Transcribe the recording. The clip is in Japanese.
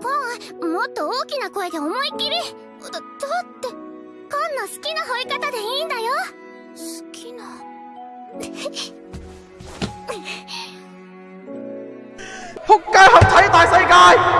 ポンもっと大きな声で思いっきり。だだってカンの好きな吠え方でいいんだよ。好きな。仆街合體大世界